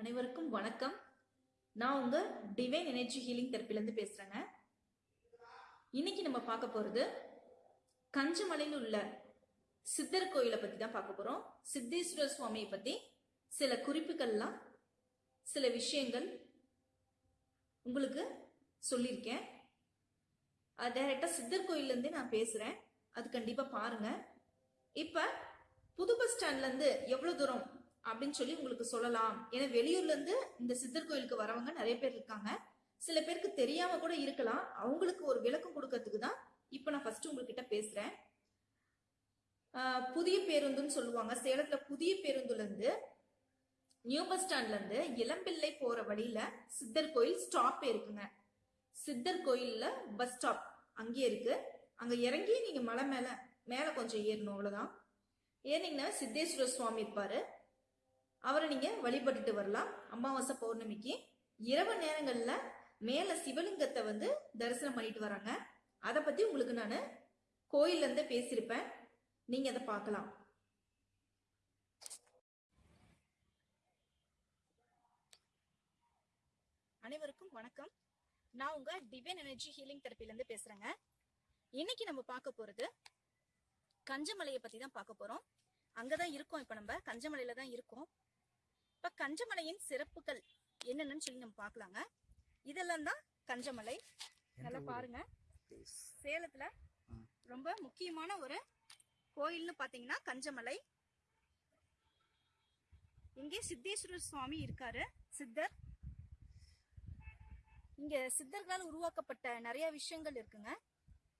அனைவருக்கும் வணக்கம். நான் உங்க டிவைன் எனர்ஜி ஹீலிங் தெரப்பிலேருந்து பேசுறேங்க. இன்னைக்கு நம்ம பார்க்க போறது கஞ்சமலையில் உள்ள சித்தர் கோயிலை பத்தி தான் பார்க்க போறோம். சித்தேஸ்வரர் சுவாமியை பத்தி சில குறிப்புகள்லாம் சில விஷயங்கள் உங்களுக்கு சொல்லியிருக்கேன். அது டைரக்டா சித்தர் கோயிலேருந்தே நான் பேசுறேன். அது கண்டிப்பா பாருங்க. இப்ப புது பஸ் ஸ்டாண்ட்ல இருந்து எவ்வளவு தூரம் அப்படின்னு சொல்லி உங்களுக்கு சொல்லலாம். ஏன்னா வெளியூர்ல இருந்து இந்த சித்தர் கோயிலுக்கு வரவங்க நிறைய பேர் இருக்காங்க. சில பேருக்கு தெரியாம கூட இருக்கலாம். அவங்களுக்கு ஒரு விளக்கம் கொடுக்கறதுக்கு தான் இப்ப நான் ஃபர்ஸ்ட் உங்ககிட்ட பேசுறேன். புதிய பேருந்துன்னு சொல்லுவாங்க. சேலத்துல புதிய பேருந்துல இருந்து நியூ பஸ் ஸ்டாண்ட்ல இருந்து இளம்பிள்ளை போற வழியில சித்தர் கோயில் ஸ்டாப் இருக்குங்க. சித்தர் கோயில்ல பஸ் ஸ்டாப் அங்கேயே இருக்கு. அங்க இறங்கி நீங்க மலை மேல மேல கொஞ்சம் ஏறணும் அவ்வளவுதான். ஏறினீங்கன்னா சித்தேஸ்வரர் சுவாமி இருப்பாரு. அவரை நீங்க வழிபட்டுட்டு வரலாம். அமாவாசை பௌர்ணமிக்கு இரவு நேரங்கள்ல மேல சிவலிங்கத்தை வந்து தரிசனம் பண்ணிட்டு வராங்க. அதை பத்தி உங்களுக்கு நான் கோயில்ல இருந்தே பேசியிருப்பேன். நீங்க அதை பார்க்கலாம். அனைவருக்கும் வணக்கம். நான் உங்க டிவைன் எனர்ஜி ஹீலிங் தெரப்பில இருந்து பேசுறேங்க. இன்னைக்கு நம்ம பார்க்க போறது கஞ்சமலையை பத்தி தான் பார்க்க போறோம். அங்கதான் இருக்கோம். இப்ப நம்ம கஞ்சமலையில தான் இருக்கோம். இப்ப கஞ்சமலையின் சிறப்புகள் என்னென்னு சொல்லி நம்ம பார்க்கலாங்க. இதெல்லாம் தான் கஞ்சமலை. நல்லா பாருங்க. சேலத்துல ரொம்ப முக்கியமான ஒரு கோயில்னு பாத்தீங்கன்னா கஞ்சமலை. இங்கே சித்தேஸ்வரர் சுவாமி இருக்காரு. சித்தர். இங்க சித்தர்களால் உருவாக்கப்பட்ட நிறைய விஷயங்கள் இருக்குங்க.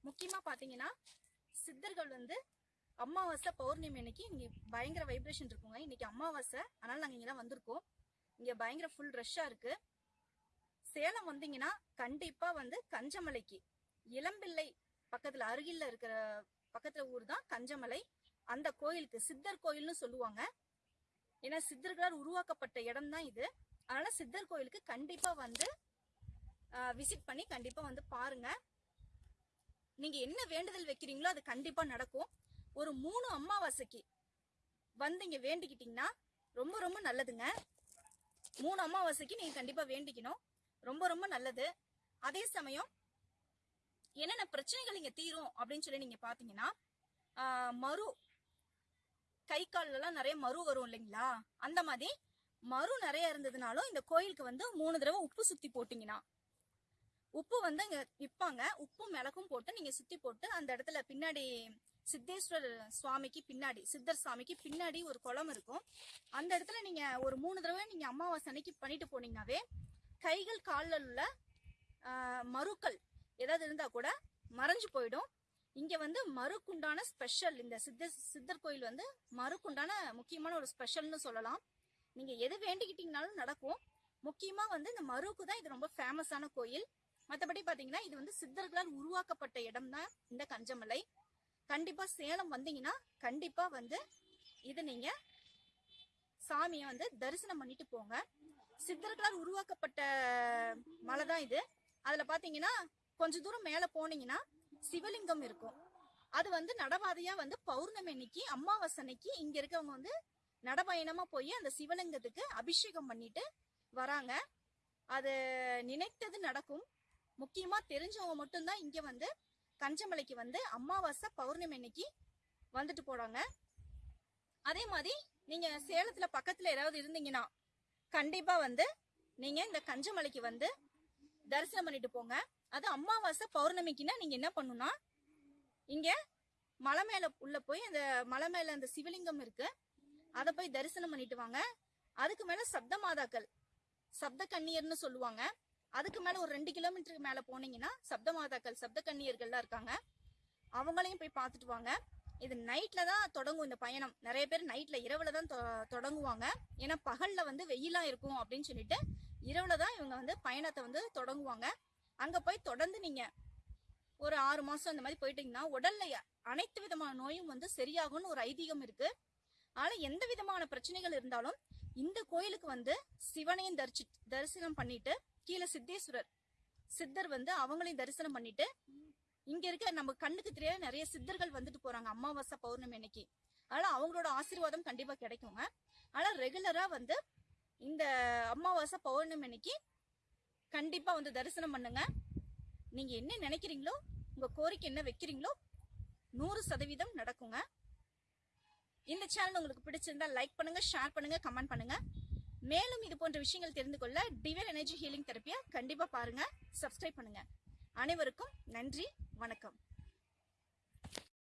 முக்கியமா பாத்தீங்கன்னா சித்தர்கள் வந்து அமாவாசை பௌர்ணமி அன்னைக்கு இங்க பயங்கர வைப்ரேஷன் இருக்குங்க. இன்னைக்கு அமாவாசை அதனால நாங்க இங்கே தான் வந்திருக்கோம். இங்க பயங்கர ஃபுல் ரஷ்ஷா இருக்கு. சேலம் வந்தீங்கன்னா கண்டிப்பா வந்து கஞ்சமலைக்கு. இளம்பிள்ளை பக்கத்துல அருகில் இருக்கிற பக்கத்துல ஊர் தான் கஞ்சமலை. அந்த கோயிலுக்கு சித்தர் கோயில்னு சொல்லுவாங்க. ஏன்னா சித்தர்களால் உருவாக்கப்பட்ட இடம் தான் இது. அதனால சித்தர் கோயிலுக்கு கண்டிப்பா வந்து விசிட் பண்ணி கண்டிப்பா வந்து பாருங்க. நீங்க என்ன வேண்டுதல் வைக்கிறீங்களோ அது கண்டிப்பா நடக்கும். ஒரு மூணு அமாவாசைக்கு வந்து இங்க வேண்டிக்கிட்டீங்கன்னா ரொம்ப ரொம்ப நல்லதுங்க. மூணு அமாவாசைக்கு நீங்க கண்டிப்பா வேண்டிக்கணும். ரொம்ப ரொம்ப நல்லது. அதே சமயம் என்னென்ன பிரச்சனைகள் இங்க தீரும் அப்படின்னு சொல்லி நீங்க பாத்தீங்கன்னா மறு கை கால்ல எல்லாம் நிறைய மரு வரும் இல்லைங்களா? அந்த மாதிரி மறு நிறைய இருந்ததுனாலும் இந்த கோயிலுக்கு வந்து மூணு தடவை உப்பு சுத்தி போட்டீங்கன்னா உப்பு வந்து இங்க விற்பாங்க உப்பும் மிளகும் போட்டு நீங்க சுத்தி போட்டு அந்த இடத்துல பின்னாடி சித்தேஸ்வரர் சுவாமிக்கு பின்னாடி சித்தர் சுவாமிக்கு பின்னாடி ஒரு குளம் இருக்கும். அந்த இடத்துல நீங்க ஒரு மூணு தடவை நீங்க அமாவாசை அன்னைக்கு பண்ணிட்டு போனீங்கன்னாவே கைகள் காலில் உள்ள மருக்கள் ஏதாவது இருந்தா கூட மறைஞ்சு போயிடும். இங்க வந்து மறுக்குண்டான ஸ்பெஷல் இந்த சித்த சித்தர் கோயில் வந்து மறுக்குண்டான முக்கியமான ஒரு ஸ்பெஷல்னு சொல்லலாம். நீங்க எது வேண்டிக்கிட்டீங்கனாலும் நடக்கும். முக்கியமா வந்து இந்த மருக்கு தான் இது ரொம்ப ஃபேமஸான கோயில். மற்றபடி பாத்தீங்கன்னா இது வந்து சித்தர்களால் உருவாக்கப்பட்ட இடம் தான் இந்த கஞ்சமலை. கண்டிப்பா சேலம் வந்தீங்கன்னா கண்டிப்பா வந்து இது நீங்க சாமியை வந்து தரிசனம் பண்ணிட்டு போங்க. சித்தர்களால் உருவாக்கப்பட்ட மலை தான் இது. அதுல பாத்தீங்கன்னா கொஞ்ச தூரம் மேல போனீங்கன்னா சிவலிங்கம் இருக்கும். அது வந்து நடவாதையா வந்து பௌர்ணமி அன்னைக்கு அமாவாசை அன்னைக்கு இங்க இருக்கவங்க வந்து நடபயணமா போய் அந்த சிவலிங்கத்துக்கு அபிஷேகம் பண்ணிட்டு வராங்க. அது நினைத்தது நடக்கும். முக்கியமா தெரிஞ்சவங்க மட்டும்தான் இங்க வந்து கஞ்சமலைக்கு வந்து அமாவாசை பௌர்ணமி அன்னைக்கு வந்துட்டு போறாங்க. அதே மாதிரி நீங்க சேலத்துல பக்கத்துல ஏதாவது இருந்தீங்கன்னா கண்டிப்பா வந்து நீங்க இந்த கஞ்சமலைக்கு வந்து தரிசனம் பண்ணிட்டு போங்க. அது அமாவாசை பௌர்ணமிக்குன்னா நீங்க என்ன பண்ணுன்னா இங்க மலை மேல உள்ள போய் அந்த மலை மேல அந்த சிவலிங்கம் இருக்கு. அதை போய் தரிசனம் பண்ணிட்டு வாங்க. அதுக்கு மேல சப்த மாதாக்கள் சப்த கன்னியர்னு சொல்லுவாங்க. அதுக்கு மேல ஒரு ரெண்டு கிலோமீட்டருக்கு மேல போனீங்கன்னா சப்த மாதாக்கள் சப்த கன்னியர்கள்லாம் இருக்காங்க. அவங்களையும் போய் பார்த்துட்டு வாங்க. இது நைட்ல தான் தொடங்கும் இந்த பயணம். நிறைய பேர் நைட்ல இரவுல தான் தொ- தொடங்குவாங்க. ஏன்னா பகல்ல வந்து வெயிலா இருக்கும் அப்படின்னு சொல்லிட்டு இரவுல தான் இவங்க வந்து பயணத்தை வந்து தொடங்குவாங்க. அங்க போய் தொடர்ந்து நீங்க ஒரு ஆறு மாசம் இந்த மாதிரி போயிட்டீங்கன்னா உடல்ல அனைத்து விதமான நோயும் வந்து சரியாகும்னு ஒரு ஐதீகம் இருக்கு. ஆனா எந்த விதமான பிரச்சனைகள் இருந்தாலும் இந்த கோயிலுக்கு வந்து சிவனையும் தரிசி தரிசனம் பண்ணிட்டு கீழே சித்தேஸ்வரர் சித்தர் வந்து அவங்களையும் தரிசனம் பண்ணிட்டு இங்க இருக்க நம்ம கண்ணுக்கு தெரியாத நிறைய சித்தர்கள் வந்துட்டு போறாங்க. அமாவாசை பௌர்ணமி அன்னைக்கு. அதனால அவங்களோட ஆசீர்வாதம் கண்டிப்பா கிடைக்குங்க. ஆனா ரெகுலரா வந்து இந்த அமாவாசை பௌர்ணமி அன்னைக்கு கண்டிப்பா வந்து தரிசனம் பண்ணுங்க. நீங்க என்ன நினைக்கிறீங்களோ உங்க கோரிக்கை என்ன வைக்கிறீங்களோ நூறு சதவீதம் நடக்குங்க. இந்த சேனல் உங்களுக்கு பிடிச்சிருந்தா லைக் பண்ணுங்க ஷேர் பண்ணுங்க கமெண்ட் பண்ணுங்க. மேலும் இது போன்ற விஷயங்கள் தெரிந்து கொள்ள டிவர் எனர்ஜி ஹீலிங் தெரப்பியா கண்டிப்பா பாருங்க சப்ஸ்கிரைப் பண்ணுங்க. அனைவருக்கும் நன்றி வணக்கம்.